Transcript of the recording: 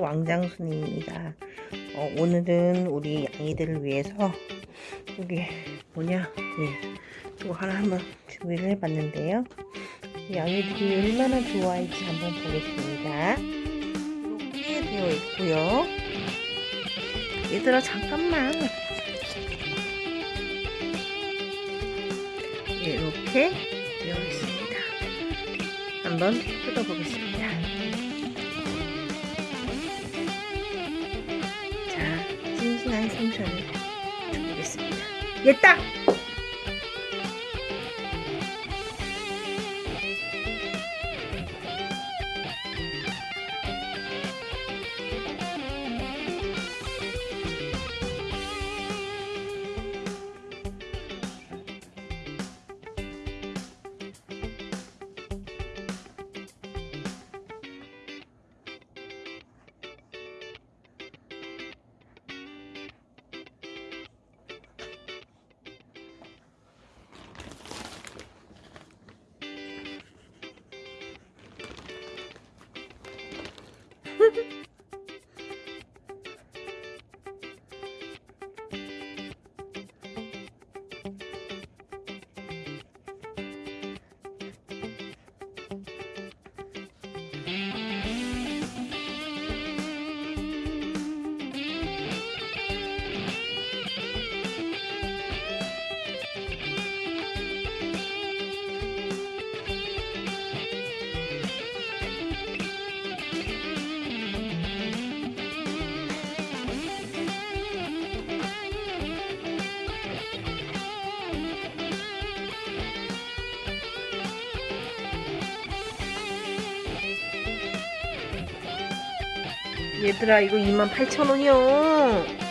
왕장순입니다. 어, 오늘은 우리 양이들을 위해서 여기 뭐냐 예, 이거 하나 한번 준비를 해봤는데요. 양이들이 얼마나 좋아할지 한번 보겠습니다. 이렇게 되어 있고요. 얘들아 잠깐만 이렇게 되어 있습니다. 한번 뜯어보겠습니다. 한 생선을 주보겠습니다. 얘딱! 얘들아 이거 28,000원이요.